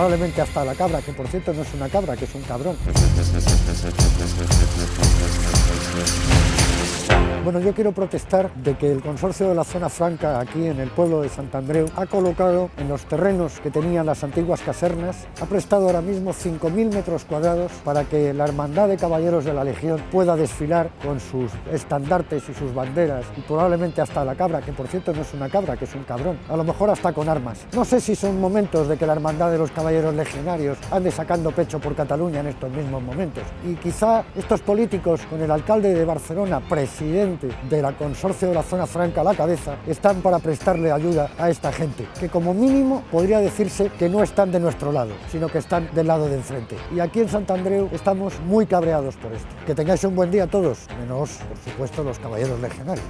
probablemente hasta la cabra, que por cierto no es una cabra, que es un cabrón. Bueno, yo quiero protestar de que el consorcio de la zona franca aquí en el pueblo de Santandreu ha colocado en los terrenos que tenían las antiguas casernas, ha prestado ahora mismo 5.000 metros cuadrados para que la Hermandad de Caballeros de la Legión pueda desfilar con sus estandartes y sus banderas y probablemente hasta la cabra, que por cierto no es una cabra, que es un cabrón, a lo mejor hasta con armas. No sé si son momentos de que la Hermandad de los Caballeros Legionarios ande sacando pecho por Cataluña en estos mismos momentos y quizá estos políticos con el alcalde de Barcelona, presidente de la consorcio de la zona franca a la cabeza están para prestarle ayuda a esta gente, que como mínimo podría decirse que no están de nuestro lado, sino que están del lado de enfrente. Y aquí en Santandreu estamos muy cabreados por esto. Que tengáis un buen día todos, menos por supuesto los caballeros legionarios.